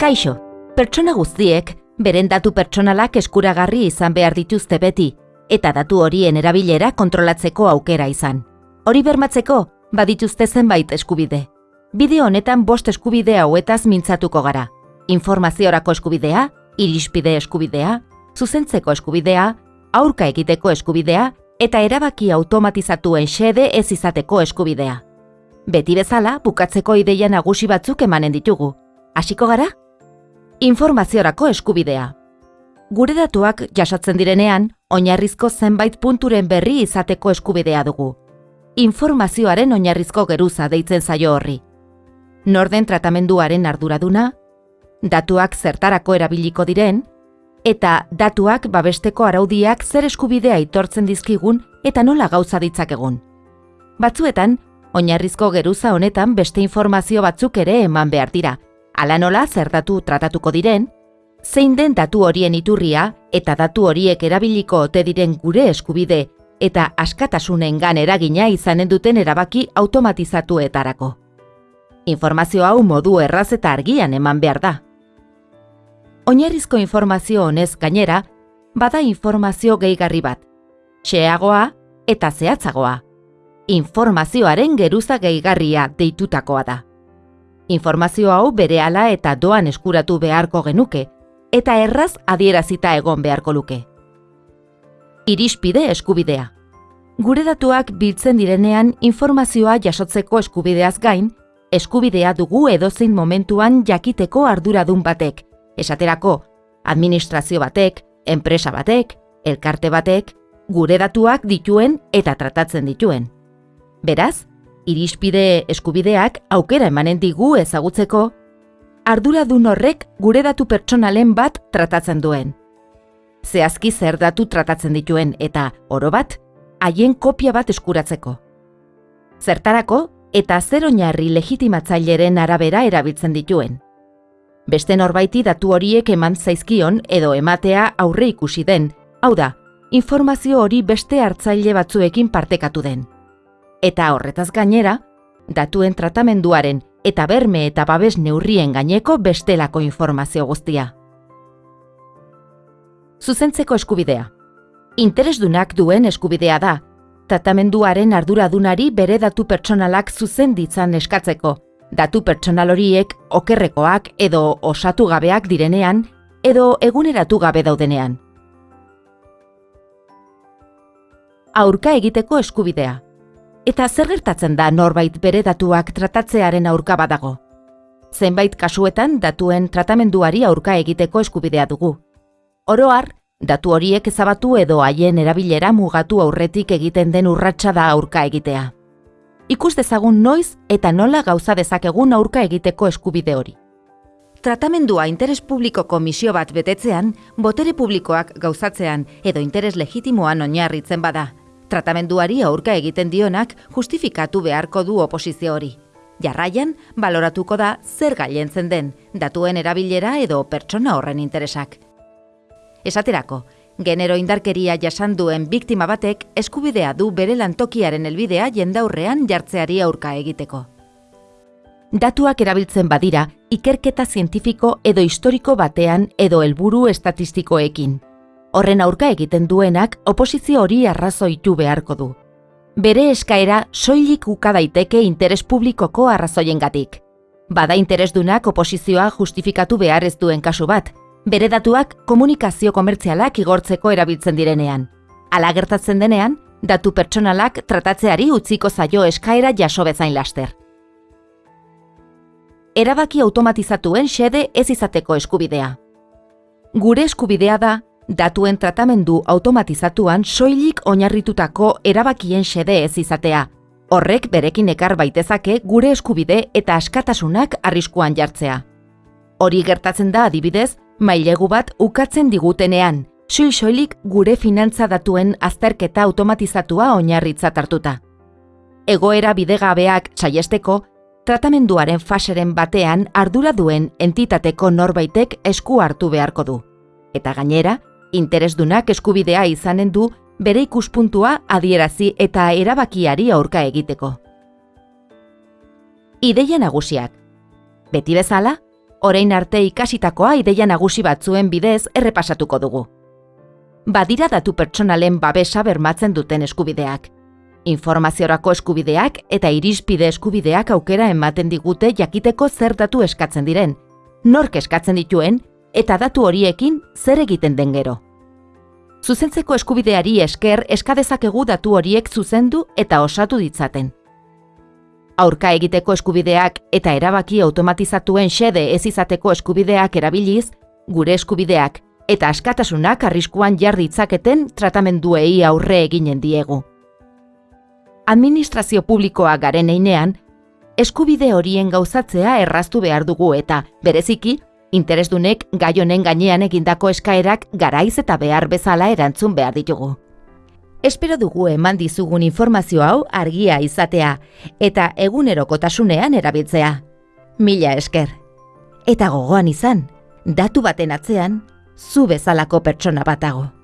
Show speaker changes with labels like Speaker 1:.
Speaker 1: Kaixo, pertsona guztiek beren datu pertsonalak eskuragarri izan behar dituzte beti, eta datu horien erabilera kontrolatzeko aukera izan. Hori bermatzeko, badituzte zenbait eskubide. Bideo honetan bost eskubide hauetaz mintzatuko gara. Informaziorako eskubidea, irispide eskubidea, zuzentzeko eskubidea, aurka egiteko eskubidea eta erabaki automatizatuen xede ez izateko eskubidea. Beti bezala, bukatzeko ideia nagusi batzuk emanen ditugu. Hasiko gara? Informaziorako eskubidea. Gure datuak jasatzen direnean, oinarrizko zenbait punturen berri izateko eskubidea dugu. Informazioaren oinarrizko geruza deitzen zaio horri. Norden tratamenduaren arduraduna, datuak zertarako erabiliko diren, eta datuak babesteko araudiak zer eskubidea aitortzen dizkigun eta nola gauza ditzakegun. Batzuetan, oinarrizko geruza honetan beste informazio batzuk ere eman behar dira, ala nola zer datu tratatuko diren, zein den datu horien iturria eta datu horiek erabiliko ote diren gure eskubide eta askatasunengan eragina izanen duten erabaki automatizatuetarako. Informazio hau modu erraz eta argian eman behar da. Oinarrizko informazio honez gainera, bada informazio gehigarri bat. Xeagoa eta zehatzagoa. Informazioaren geruza gehigarria deitutakoa da. Informazio hau berehala eta doan eskuratu beharko genuke, eta erraz adierazita egon beharko luke. Irispide eskubidea. Gure datuak biltzen direnean informazioa jasotzeko eskubideaz gain, eskubidea dugu edozein momentuan jakiteko arduradun batek, esaterako, administrazio batek, enpresa batek, elkarte batek, gure datuak dituen eta tratatzen dituen. Beraz, irispide eskubideak aukera emanen digu ezagutzeko, arduradun horrek gure datu pertsonalen bat tratatzen duen. Zehazki zer datu tratatzen dituen eta, oro bat, haien kopia bat eskuratzeko. Zertarako eta zer oinarri legitimatzaileren arabera erabiltzen dituen beste norbaiti datu horiek eman zaizkion edo ematea aurre ikusi den, hau da, informazio hori beste hartzaile batzuekin partekatu den. Eta horretaz gainera, datuen tratamenduaren eta berme eta babes neurrien gaineko bestelako informazio guztia. Zuzentzeko eskubidea. Interesdunak duen eskubidea da, tratamenduaren arduradunari bere datu pertsonalak zuzen ditzan eskatzeko, datu pertsonal horiek okerrekoak edo osatu gabeak direnean edo eguneratu gabe daudenean. Aurka egiteko eskubidea. Eta zer gertatzen da norbait bere datuak tratatzearen aurka badago? Zenbait kasuetan datuen tratamenduari aurka egiteko eskubidea dugu. Oroar, datu horiek ezabatu edo haien erabilera mugatu aurretik egiten den urratsa da aurka egitea ikus dezagun noiz eta nola gauza dezakegun aurka egiteko eskubide hori. Tratamendua interes publikoko misio bat betetzean, botere publikoak gauzatzean edo interes legitimoan oinarritzen bada. Tratamenduari aurka egiten dionak justifikatu beharko du oposizio hori. Jarraian, baloratuko da zer gailentzen den, datuen erabilera edo pertsona horren interesak. Esaterako, Genero indarkeria jasan duen biktima batek eskubidea du bere lantokiaren helbidea jendaurrean jartzeari aurka egiteko. Datuak erabiltzen badira, ikerketa zientifiko edo historiko batean edo helburu estatistikoekin. Horren aurka egiten duenak oposizio hori arrazoitu beharko du. Bere eskaera soilik uka daiteke interes publikoko arrazoiengatik. Bada interesdunak oposizioa justifikatu behar ez duen kasu bat, bere datuak komunikazio komertzialak igortzeko erabiltzen direnean. Ala gertatzen denean, datu pertsonalak tratatzeari utziko zaio eskaera jaso bezain laster. Erabaki automatizatuen xede ez izateko eskubidea. Gure eskubidea da, datuen tratamendu automatizatuan soilik oinarritutako erabakien xede ez izatea. Horrek berekin ekar baitezake gure eskubide eta askatasunak arriskuan jartzea. Hori gertatzen da adibidez, mailegu bat ukatzen digutenean, soil-soilik gure finantza datuen azterketa automatizatua oinarritzat hartuta. Egoera bidegabeak saiesteko, tratamenduaren faseren batean ardura duen entitateko norbaitek esku hartu beharko du. Eta gainera, interesdunak eskubidea izanen du bere ikuspuntua adierazi eta erabakiari aurka egiteko. Ideia nagusiak. Beti bezala, orain arte ikasitakoa ideia nagusi batzuen bidez errepasatuko dugu. Badira datu pertsonalen babesa bermatzen duten eskubideak. Informaziorako eskubideak eta irizpide eskubideak aukera ematen digute jakiteko zer datu eskatzen diren, nork eskatzen dituen eta datu horiekin zer egiten den gero. Zuzentzeko eskubideari esker eskadezakegu datu horiek zuzendu eta osatu ditzaten. Aurka egiteko eskubideak eta erabaki automatizatuen xede ez izateko eskubideak erabiliz, gure eskubideak eta askatasunak arriskuan jar ditzaketen tratamenduei aurre eginen diegu. Administrazio publikoa garen einean, eskubide horien gauzatzea erraztu behar dugu eta, bereziki, interesdunek gai honen gainean egindako eskaerak garaiz eta behar bezala erantzun behar ditugu. Espero dugu eman dizugun informazio hau argia izatea eta egunerokotasunean erabiltzea. Mila esker. Eta gogoan izan, datu baten atzean, zu bezalako pertsona batago.